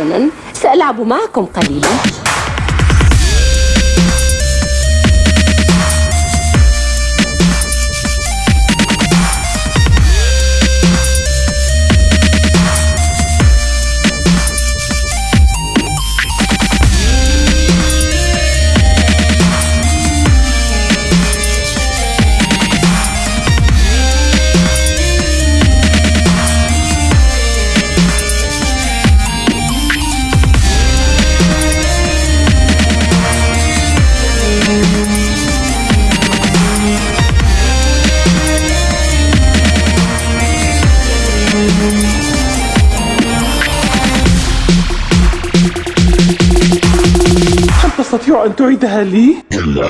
حسنا سألعب معكم قليلا. تستطيع أن تعيدها لي؟ كلا